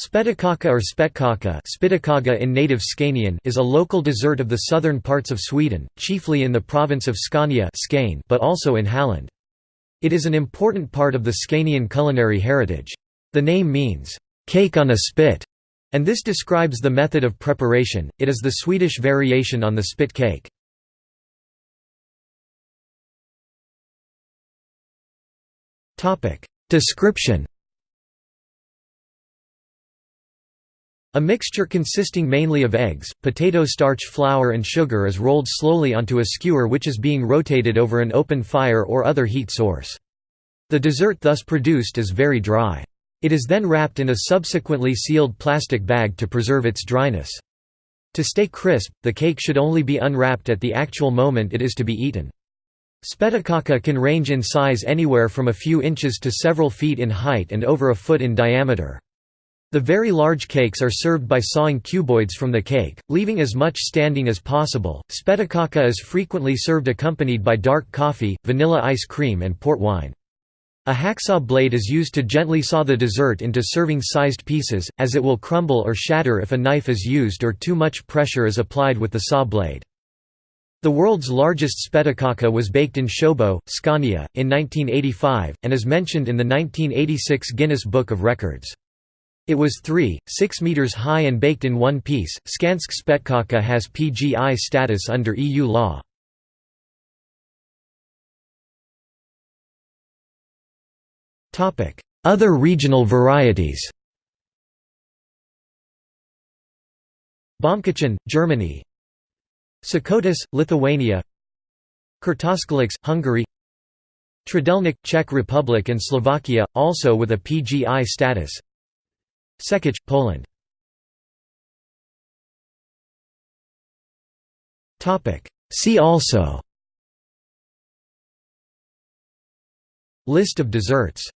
Spettekaka or spettkaka in native Scanian is a local dessert of the southern parts of Sweden, chiefly in the province of Scania but also in Halland. It is an important part of the Scanian culinary heritage. The name means, "...cake on a spit", and this describes the method of preparation, it is the Swedish variation on the spit cake. Description A mixture consisting mainly of eggs, potato starch flour and sugar is rolled slowly onto a skewer which is being rotated over an open fire or other heat source. The dessert thus produced is very dry. It is then wrapped in a subsequently sealed plastic bag to preserve its dryness. To stay crisp, the cake should only be unwrapped at the actual moment it is to be eaten. Spettekaka can range in size anywhere from a few inches to several feet in height and over a foot in diameter. The very large cakes are served by sawing cuboids from the cake, leaving as much standing as possible. Spettekaka is frequently served accompanied by dark coffee, vanilla ice cream, and port wine. A hacksaw blade is used to gently saw the dessert into serving-sized pieces, as it will crumble or shatter if a knife is used or too much pressure is applied with the saw blade. The world's largest spettekaka was baked in Sjöbo, Scania, in 1985, and is mentioned in the 1986 Guinness Book of Records. It was 3, 6 meters high and baked in one piece. Skånsk spettkaka has PGI status under EU law. Other regional varieties. Baumkuchen, Germany. Šakotis, Lithuania. Kürtőskalács, Hungary. Trdelnik, Czech Republic and Slovakia, also with a PGI status Sękacz, Poland. See also. List of desserts